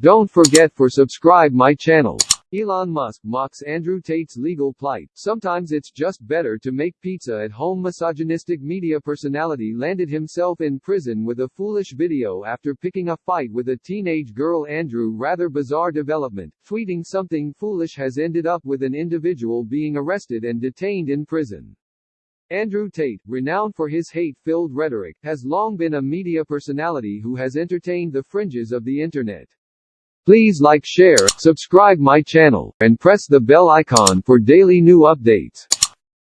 Don't forget for subscribe my channel. Elon Musk mocks Andrew Tate's legal plight. Sometimes it's just better to make pizza at home. Misogynistic media personality landed himself in prison with a foolish video after picking a fight with a teenage girl. Andrew rather bizarre development. Tweeting something foolish has ended up with an individual being arrested and detained in prison. Andrew Tate, renowned for his hate-filled rhetoric, has long been a media personality who has entertained the fringes of the internet. Please like share, subscribe my channel, and press the bell icon for daily new updates.